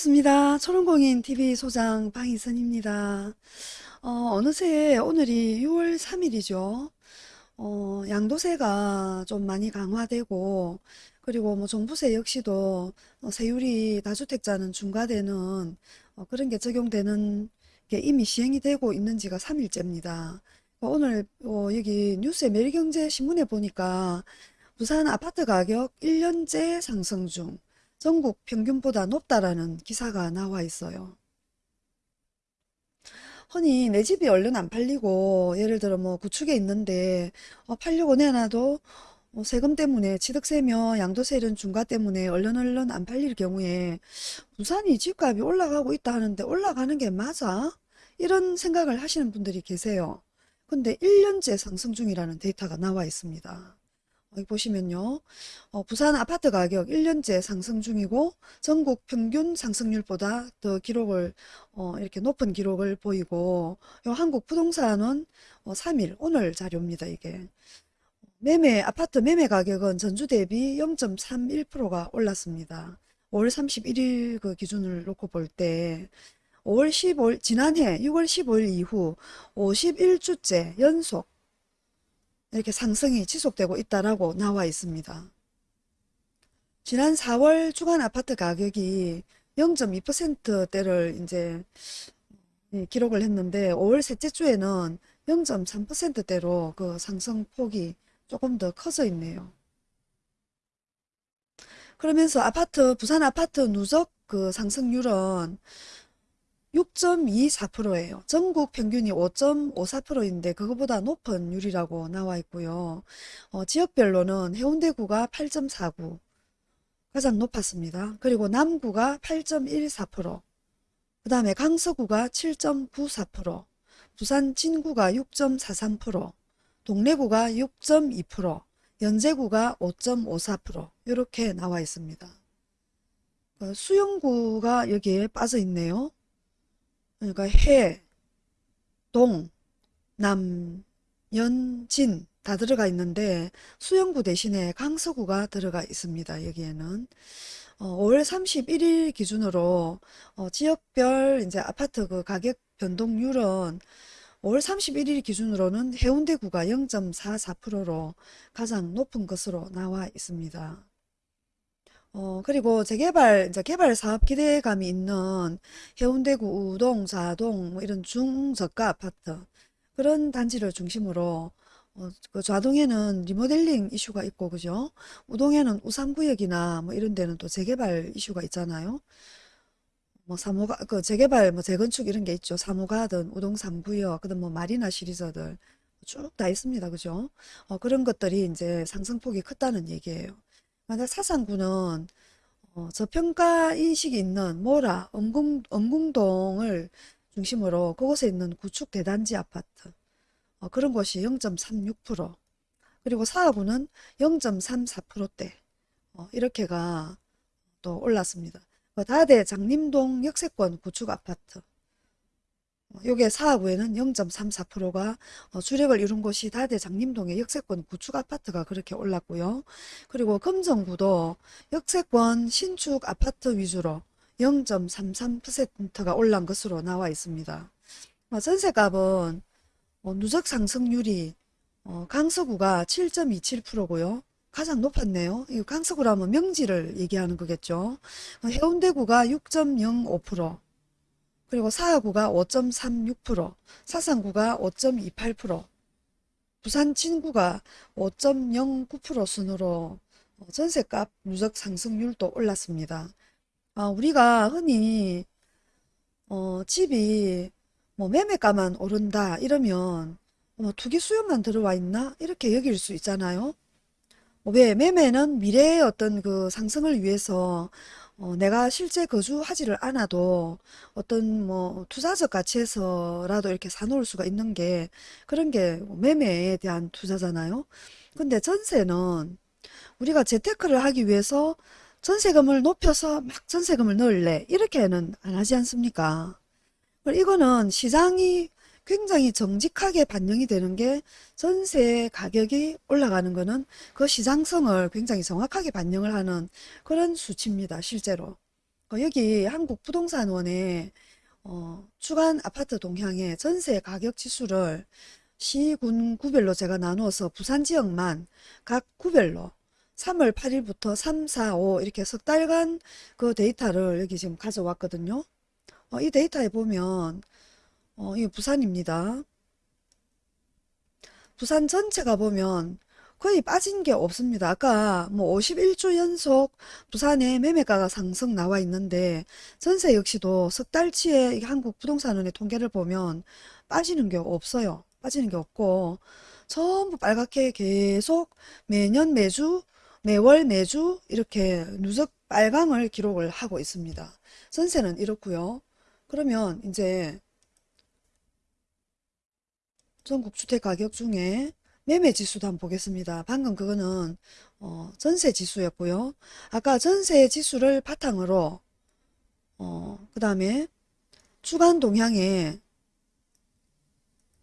반갑습니다. 초롱공인 TV 소장 방희선입니다. 어, 느새 오늘이 6월 3일이죠. 어, 양도세가 좀 많이 강화되고 그리고 뭐 종부세 역시도 어, 세율이 다주택자는 중과되는 어, 그런 게 적용되는 게 이미 시행이 되고 있는 지가 3일째입니다. 오늘 어, 여기 뉴스에 매일경제 신문에 보니까 부산 아파트 가격 1년째 상승 중 전국 평균보다 높다라는 기사가 나와 있어요. 흔히 내 집이 얼른 안 팔리고 예를 들어 뭐 구축에 있는데 어, 팔려고 내놔도 뭐 세금 때문에 취득세며 양도세 이런 중과 때문에 얼른 얼른 안 팔릴 경우에 부산이 집값이 올라가고 있다 하는데 올라가는 게 맞아? 이런 생각을 하시는 분들이 계세요. 근데 1년째 상승 중이라는 데이터가 나와 있습니다. 여기 보시면요. 어, 부산 아파트 가격 1년째 상승 중이고 전국 평균 상승률보다 더 기록을 어, 이렇게 높은 기록을 보이고 요 한국 부동산은 어, 3일 오늘 자료입니다. 이게 매매 아파트 매매 가격은 전주 대비 0.31%가 올랐습니다. 5월 31일 그 기준을 놓고 볼때 5월 15일 지난해 6월 15일 이후 51주째 연속 이렇게 상승이 지속되고 있다라고 나와 있습니다. 지난 4월 주간 아파트 가격이 0.2%대를 이제 예, 기록을 했는데 5월 셋째 주에는 0.3%대로 그 상승폭이 조금 더 커져 있네요. 그러면서 아파트 부산 아파트 누적 그 상승률은 6.24%예요. 전국 평균이 5.54%인데 그거보다 높은 율이라고 나와 있고요. 어, 지역별로는 해운대구가 8.49 가장 높았습니다. 그리고 남구가 8.14%, 그 다음에 강서구가 7.94%, 부산 진구가 6.43%, 동래구가 6.2%, 연제구가 5.54% 이렇게 나와 있습니다. 그 수영구가 여기에 빠져 있네요. 그러니까 해, 동, 남, 연, 진 다 들어가 있는데 수영구 대신에 강서구가 들어가 있습니다. 여기에는 어, 5월 31일 기준으로 어, 지역별 이제 아파트 그 가격 변동률은 5월 31일 기준으로는 해운대구가 0.44%로 가장 높은 것으로 나와 있습니다. 어, 그리고 재개발, 이제 개발 사업 기대감이 있는 해운대구 우동, 자동, 뭐 이런 중저가 아파트, 그런 단지를 중심으로, 어, 그 좌동에는 리모델링 이슈가 있고, 그죠? 우동에는 우삼구역이나 뭐 이런 데는 또 재개발 이슈가 있잖아요. 뭐 사무가, 그 재개발, 뭐 재건축 이런 게 있죠. 사무가든 우동 삼구역, 그다음 뭐 마리나 시리즈들 쭉 다 있습니다. 그죠? 어, 그런 것들이 이제 상승폭이 컸다는 얘기예요. 만약 사상구는 어, 저평가 인식이 있는 모라, 엄궁, 엄궁동을 중심으로 그곳에 있는 구축 대단지 아파트 어, 그런 곳이 0.36% 그리고 사하구는 0.34%대. 어, 이렇게가 또 올랐습니다. 그 다대 장림동 역세권 구축 아파트 요게 사하구에는 0.34%가 어, 주력을 이룬 곳이 다대 장림동의 역세권 구축 아파트가 그렇게 올랐고요. 그리고 금정구도 역세권 신축 아파트 위주로 0.33%가 올란 것으로 나와 있습니다. 어, 전세값은 어, 누적 상승률이 강서구가 7.27%고요. 가장 높았네요. 이 강서구라면 명지를 얘기하는 거겠죠. 해운대구가 6.05%, 그리고 사하구가 5.36%, 사상구가 5.28%, 부산 진구가 5.09% 순으로 전세값 누적 상승률도 올랐습니다. 아, 우리가 흔히 어, 집이 뭐 매매가만 오른다 이러면 뭐 투기 수요만 들어와 있나 이렇게 여길 수 있잖아요. 왜 매매는 미래의 어떤 그 상승을 위해서 어, 내가 실제 거주하지를 않아도 어떤 뭐 투자적 가치에서라도 이렇게 사놓을 수가 있는 게 그런 게 매매에 대한 투자잖아요. 근데 전세는 우리가 재테크를 하기 위해서 전세금을 높여서 막 전세금을 넣을래 이렇게는 안 하지 않습니까? 이거는 시장이 굉장히 정직하게 반영이 되는 게 전세 가격이 올라가는 거는 그 시장성을 굉장히 정확하게 반영을 하는 그런 수치입니다. 실제로. 어, 여기 한국부동산원의 어, 주간 아파트 동향의 전세 가격 지수를 시, 군, 구별로 제가 나누어서 부산 지역만 각 구별로 3월 8일부터 3, 4, 5 이렇게 석 달간 그 데이터를 여기 지금 가져왔거든요. 어, 이 데이터에 보면 어, 이 부산입니다. 부산 전체 가 보면 거의 빠진 게 없습니다. 아까 뭐 51주 연속 부산의 매매가가 상승 나와 있는데 전세 역시도 석 달치의 이 한국 부동산원의 통계를 보면 빠지는 게 없어요. 빠지는 게 없고 전부 빨갛게 계속 매년 매주 매월 매주 이렇게 누적 빨강을 기록을 하고 있습니다. 전세는 이렇고요. 그러면 이제 전국 주택 가격 중에 매매 지수도 한번 보겠습니다. 방금 그거는 어, 전세 지수였고요. 아까 전세 지수를 바탕으로 어, 그 다음에 주간 동향의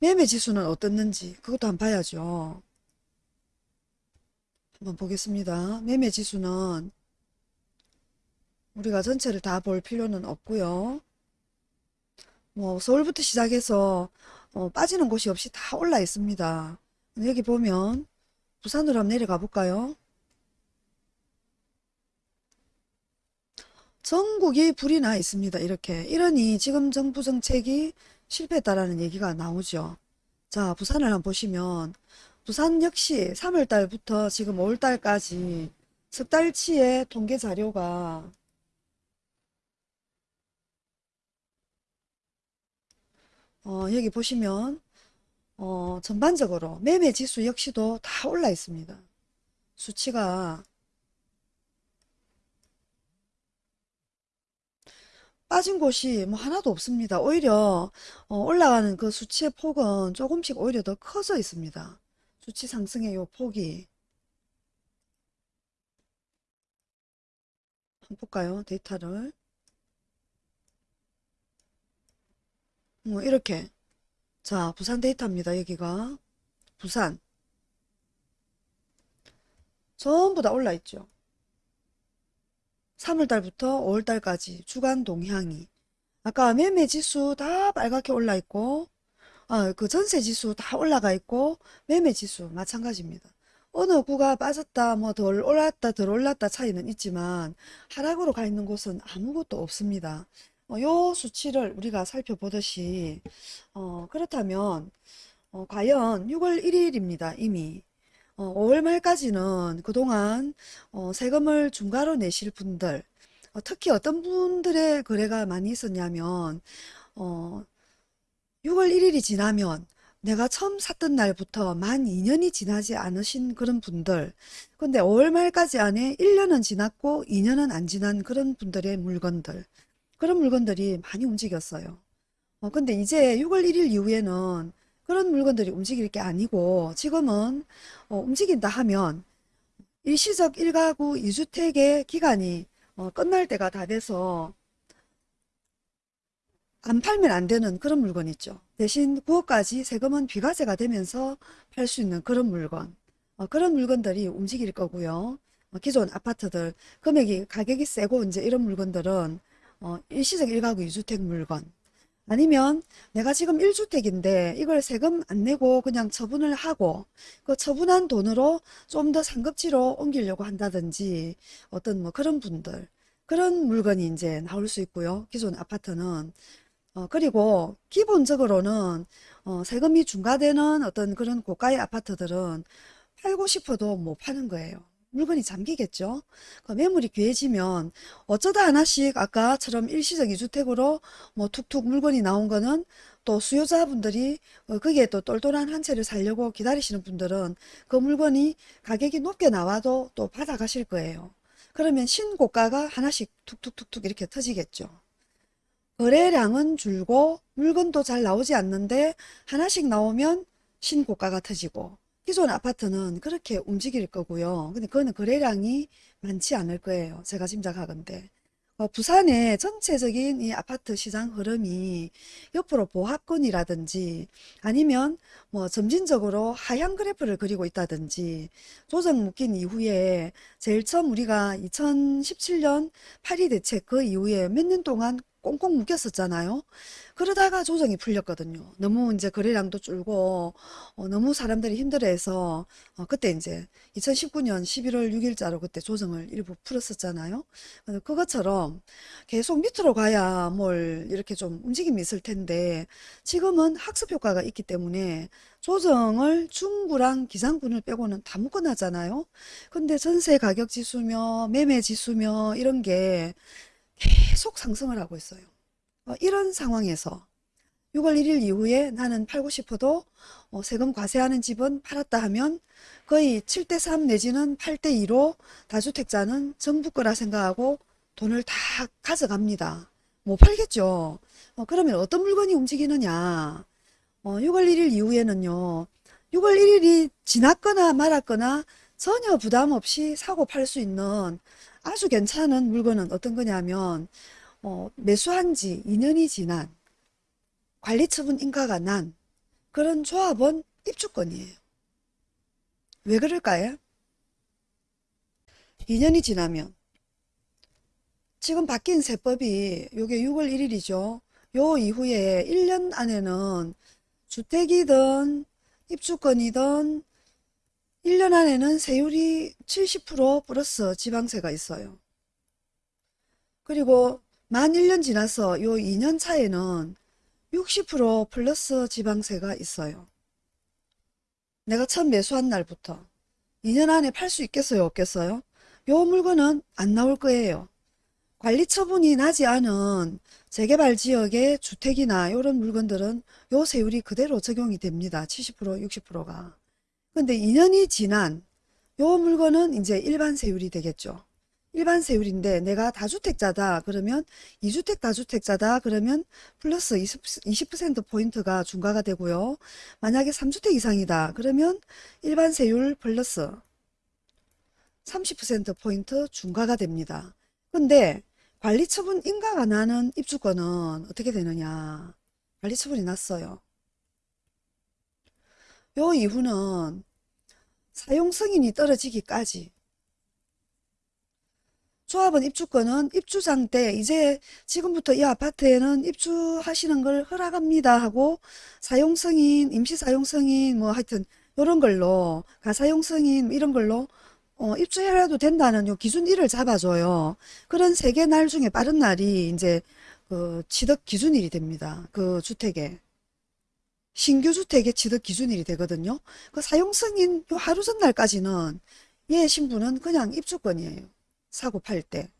매매 지수는 어떻는지 그것도 한번 봐야죠. 한번 보겠습니다. 매매 지수는 우리가 전체를 다 볼 필요는 없고요. 뭐 서울부터 시작해서 어, 빠지는 곳이 없이 다 올라 있습니다. 여기 보면 부산으로 한번 내려가 볼까요? 전국이 불이 나 있습니다. 이렇게 이러니 지금 정부 정책이 실패했다라는 얘기가 나오죠. 자, 부산을 한번 보시면 부산 역시 3월 달부터 지금 5월 달까지 석 달치의 통계 자료가 어, 여기 보시면 어, 전반적으로 매매 지수 역시도 다 올라 있습니다. 수치가 빠진 곳이 뭐 하나도 없습니다. 오히려 어, 올라가는 그 수치의 폭은 조금씩 오히려 더 커져 있습니다. 수치 상승의 요 폭이 한번 볼까요? 데이터를 뭐 이렇게 자 부산 데이터입니다. 여기가 부산 전부 다 올라 있죠. 3월달부터 5월달까지 주간 동향이 아까 매매 지수 다 빨갛게 올라 있고 아, 그 전세 지수 다 올라가 있고 매매 지수 마찬가지입니다. 어느 구가 빠졌다 뭐 덜 올랐다 덜 올랐다 차이는 있지만 하락으로 가 있는 곳은 아무것도 없습니다. 어, 요 수치를 우리가 살펴보듯이 어, 그렇다면 어, 과연 6월 1일입니다. 이미 어, 5월 말까지는 그동안 어, 세금을 중과로 내실 분들 어, 특히 어떤 분들의 거래가 많이 있었냐면 어, 6월 1일이 지나면 내가 처음 샀던 날부터 만 2년이 지나지 않으신 그런 분들 근데 5월 말까지 안에 1년은 지났고 2년은 안 지난 그런 분들의 물건들 그런 물건들이 많이 움직였어요. 어, 근데 이제 6월 1일 이후에는 그런 물건들이 움직일 게 아니고 지금은 어, 움직인다 하면 일시적 1가구 2주택의 기간이 어, 끝날 때가 다 돼서 안 팔면 안 되는 그런 물건 있죠. 대신 9억까지 세금은 비과세가 되면서 팔 수 있는 그런 물건. 어, 그런 물건들이 움직일 거고요. 어, 기존 아파트들 금액이 가격이 세고 이제 이런 물건들은 어, 일시적 1가구 2주택 물건 아니면 내가 지금 1주택인데 이걸 세금 안 내고 그냥 처분을 하고 그 처분한 돈으로 좀 더 상급지로 옮기려고 한다든지 어떤 뭐 그런 분들 그런 물건이 이제 나올 수 있고요. 기존 아파트는 어, 그리고 기본적으로는 어, 세금이 중과되는 어떤 그런 고가의 아파트들은 팔고 싶어도 못 파는 거예요. 물건이 잠기겠죠. 그 매물이 귀해지면 어쩌다 하나씩 아까처럼 일시적 2주택으로 뭐 툭툭 물건이 나온 거는 또 수요자분들이 어, 거기에 또 똘똘한 한 채를 살려고 기다리시는 분들은 그 물건이 가격이 높게 나와도 또 받아가실 거예요. 그러면 신고가가 하나씩 툭툭툭툭 이렇게 터지겠죠. 거래량은 줄고 물건도 잘 나오지 않는데 하나씩 나오면 신고가가 터지고 기존 아파트는 그렇게 움직일 거고요. 근데 그거는 거래량이 많지 않을 거예요. 제가 짐작하건데. 어, 부산의 전체적인 이 아파트 시장 흐름이 옆으로 보합권이라든지 아니면 뭐 점진적으로 하향 그래프를 그리고 있다든지 조정 묶인 이후에 제일 처음 우리가 2017년 파리 대책 그 이후에 몇 년 동안 꽁꽁 묶였었잖아요. 그러다가 조정이 풀렸거든요. 너무 이제 거래량도 줄고 어, 너무 사람들이 힘들어해서 어, 그때 이제 2019년 11월 6일자로 그때 조정을 일부 풀었었잖아요. 어, 그것처럼 계속 밑으로 가야 뭘 이렇게 좀 움직임이 있을 텐데 지금은 학습 효과가 있기 때문에 조정을 중구랑 기상군을 빼고는 다 묶어놨잖아요. 근데 전세 가격 지수며 매매 지수며 이런 게 계속 상승을 하고 있어요. 어, 이런 상황에서 6월 1일 이후에 나는 팔고 싶어도 어, 세금 과세하는 집은 팔았다 하면 거의 7대3 내지는 8대2로 다주택자는 정부 거라 생각하고 돈을 다 가져갑니다. 못 팔겠죠. 어, 그러면 어떤 물건이 움직이느냐. 어, 6월 1일 이후에는요. 6월 1일이 지났거나 말았거나 전혀 부담 없이 사고 팔 수 있는 아주 괜찮은 물건은 어떤 거냐면 어, 매수한 지 2년이 지난 관리처분 인가가 난 그런 조합원 입주권이에요. 왜 그럴까요? 2년이 지나면 지금 바뀐 세법이 요게 6월 1일이죠. 요 이후에 1년 안에는 주택이든 입주권이든 1년 안에는 세율이 70% 플러스 지방세가 있어요. 그리고 만 1년 지나서 요 2년 차에는 60% 플러스 지방세가 있어요. 내가 처음 매수한 날부터 2년 안에 팔 수 있겠어요? 없겠어요? 요 물건은 안 나올 거예요. 관리 처분이 나지 않은 재개발 지역의 주택이나 이런 물건들은 요 세율이 그대로 적용이 됩니다. 70% 60%가. 근데 2년이 지난 요 물건은 이제 일반 세율이 되겠죠. 일반 세율인데 내가 다주택자다 그러면 2주택 다주택자다 그러면 플러스 20, 20%포인트가 중과가 되고요. 만약에 3주택 이상이다 그러면 일반 세율 플러스 30%포인트 중과가 됩니다. 근데 관리처분 인가가 나는 입주권은 어떻게 되느냐 관리처분이 났어요. 요 이후는 사용 승인이 떨어지기까지 조합원 입주권은 입주장 때 이제 지금부터 이 아파트에는 입주하시는 걸 허락합니다 하고 사용 승인, 임시 사용 승인 뭐 하여튼 이런 걸로 가사용 승인 이런 걸로 어, 입주해라도 된다는 요 기준 일을 잡아줘요. 그런 세 개 날 중에 빠른 날이 이제 그 취득 기준일이 됩니다. 그 주택에. 신규 주택의 취득 기준일이 되거든요. 그 사용 승인 요 하루 전날까지는 얘 신분은 그냥 입주권이에요. 사고 팔 때.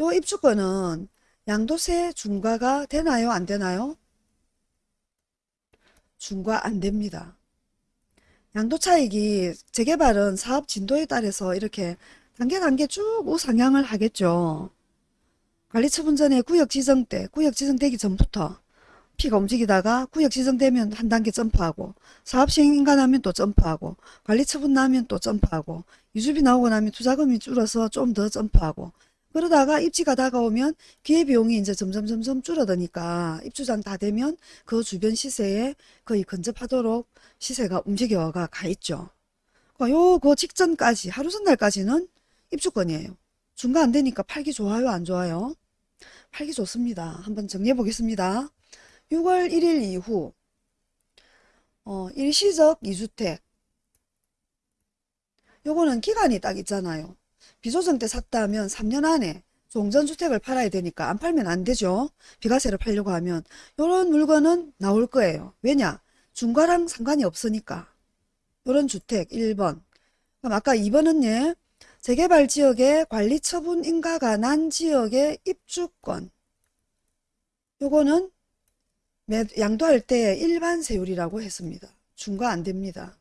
요 입주권은 양도세 중과가 되나요? 안 되나요? 중과 안 됩니다. 양도차익이 재개발은 사업 진도에 따라서 이렇게 단계 단계 쭉 우상향을 하겠죠. 관리처분 전에 구역 지정 때, 구역 지정되기 전부터 피가 움직이다가 구역 지정되면 한 단계 점프하고 사업 시행 인가 나면 또 점프하고 관리처분 나면 또 점프하고 이주비 나오고 나면 투자금이 줄어서 좀 더 점프하고 그러다가 입지가 다가오면 기회비용이 이제 점점 점점 줄어드니까 입주장 다 되면 그 주변 시세에 거의 근접하도록 시세가 움직여가 가 있죠. 요 그 직전까지 하루 전날까지는 입주권이에요. 중과 안 되니까 팔기 좋아요 안 좋아요? 팔기 좋습니다. 한번 정리해 보겠습니다. 6월 1일 이후 어, 일시적 2주택 요거는 기간이 딱 있잖아요. 비조정 때 샀다 하면 3년 안에 종전주택을 팔아야 되니까 안 팔면 안 되죠. 비과세를 팔려고 하면 요런 물건은 나올 거예요. 왜냐? 중과랑 상관이 없으니까. 요런 주택 1번. 그럼 아까 2번은 예, 재개발 지역의 관리처분 인가가 난 지역의 입주권. 요거는 양도할 때 일반 세율이라고 했습니다. 중과 안 됩니다.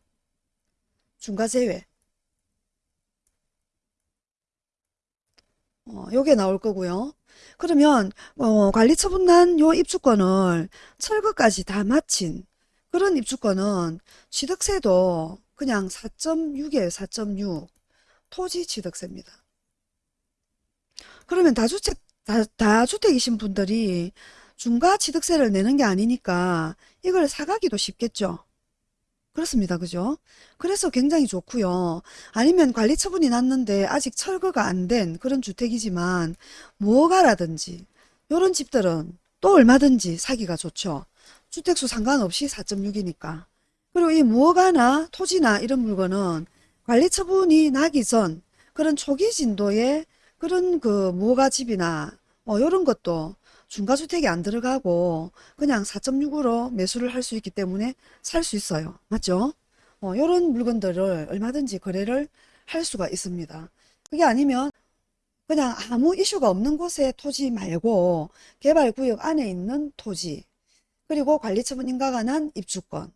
중과 제외. 어, 요게 나올 거고요. 그러면 어, 관리처분 난 요 입주권을 철거까지 다 마친 그런 입주권은 취득세도 그냥 4.6이에요. 4.6 토지 취득세입니다. 그러면 다주택 다, 다주택이신 분들이 중과 취득세를 내는 게 아니니까 이걸 사가기도 쉽겠죠. 그렇습니다. 그죠? 그래서 굉장히 좋고요. 아니면 관리 처분이 났는데 아직 철거가 안 된 그런 주택이지만 무허가라든지 이런 집들은 또 얼마든지 사기가 좋죠. 주택수 상관없이 4.6이니까. 그리고 이 무허가나 토지나 이런 물건은 관리 처분이 나기 전 그런 초기 진도의 그런 그 무허가 집이나 뭐 이런 것도 중과주택이 안 들어가고 그냥 4.6으로 매수를 할 수 있기 때문에 살 수 있어요. 맞죠? 어, 이런 물건들을 얼마든지 거래를 할 수가 있습니다. 그게 아니면 그냥 아무 이슈가 없는 곳에 토지 말고 개발구역 안에 있는 토지 그리고 관리처분 인가가 난 입주권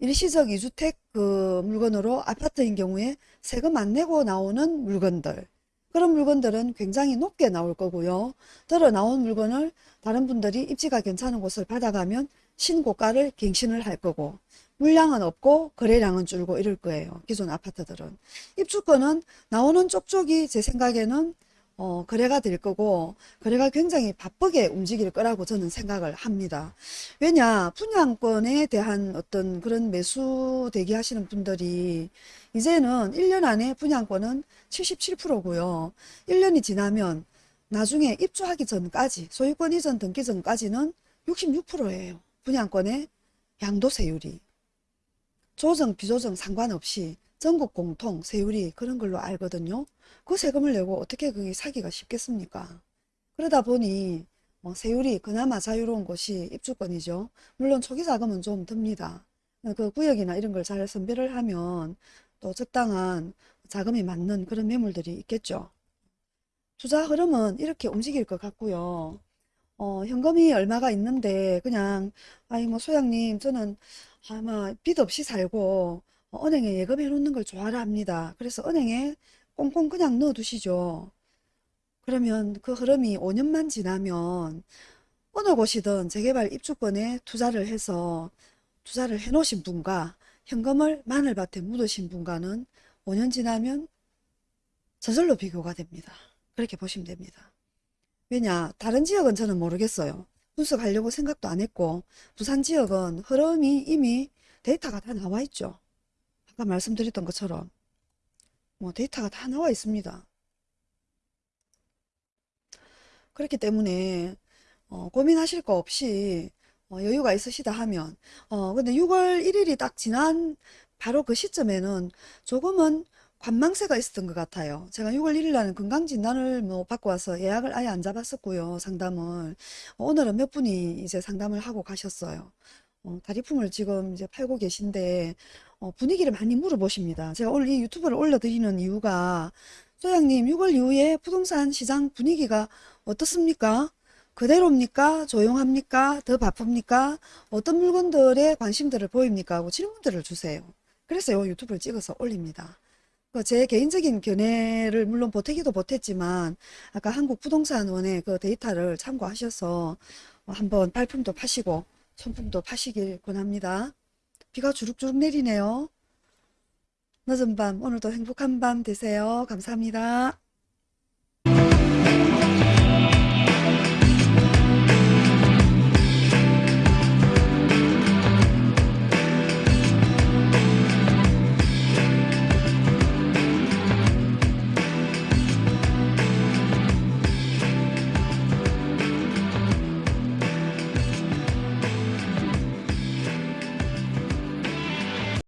일시적 이주택 그 물건으로 아파트인 경우에 세금 안 내고 나오는 물건들 그런 물건들은 굉장히 높게 나올 거고요. 들어 나온 물건을 다른 분들이 입지가 괜찮은 곳을 받아가면 신고가를 갱신을 할 거고 물량은 없고 거래량은 줄고 이럴 거예요. 기존 아파트들은. 입주권은 나오는 쪽쪽이 제 생각에는 어, 거래가 될 거고 거래가 굉장히 바쁘게 움직일 거라고 저는 생각을 합니다. 왜냐 분양권에 대한 어떤 그런 매수 대기하시는 분들이 이제는 1년 안에 분양권은 77%고요. 1년이 지나면 나중에 입주하기 전까지 소유권 이전 등기 전까지는 66%예요. 분양권의 양도세율이. 조정 비조정 상관없이 전국 공통 세율이 그런 걸로 알거든요. 그 세금을 내고 어떻게 그게 사기가 쉽겠습니까? 그러다 보니 어, 세율이 그나마 자유로운 곳이 입주권이죠. 물론 초기 자금은 좀 듭니다. 그 구역이나 이런 걸 잘 선별을 하면 또 적당한 자금이 맞는 그런 매물들이 있겠죠. 투자 흐름은 이렇게 움직일 것 같고요. 어, 현금이 얼마가 있는데 그냥 아이 뭐 소장님 저는 아마 빚 없이 살고 어, 은행에 예금해 놓는 걸 좋아라 합니다. 그래서 은행에 꽁꽁 그냥 넣어 두시죠. 그러면 그 흐름이 5년만 지나면 어느 곳이든 재개발 입주권에 투자를 해서 투자를 해 놓으신 분과 현금을 마늘밭에 묻으신 분과는 5년 지나면 저절로 비교가 됩니다. 그렇게 보시면 됩니다. 왜냐 다른 지역은 저는 모르겠어요. 분석하려고 생각도 안 했고 부산 지역은 흐름이 이미 데이터가 다 나와 있죠. 아까 말씀드렸던 것처럼 뭐 데이터가 다 나와 있습니다. 그렇기 때문에 어, 고민하실 거 없이 어, 여유가 있으시다 하면 어 근데 6월 1일이 딱 지난 바로 그 시점에는 조금은 관망세가 있었던 것 같아요. 제가 6월 1일 날은 건강진단을 뭐 받고 와서 예약을 아예 안 잡았었고요. 상담을. 오늘은 몇 분이 이제 상담을 하고 가셨어요. 어, 다리품을 지금 이제 팔고 계신데 어, 분위기를 많이 물어보십니다. 제가 오늘 이 유튜브를 올려드리는 이유가 소장님 6월 이후에 부동산 시장 분위기가 어떻습니까? 그대로입니까? 조용합니까? 더 바쁩니까? 어떤 물건들에 관심들을 보입니까? 하고 질문들을 주세요. 그래서 요 유튜브를 찍어서 올립니다. 그제 개인적인 견해를 물론 보태기도 못했지만 아까 한국부동산원의 그 데이터를 참고하셔서 한번 발품도 파시고 손품도 파시길 권합니다. 비가 주룩주룩 내리네요. 늦은 밤 오늘도 행복한 밤 되세요. 감사합니다.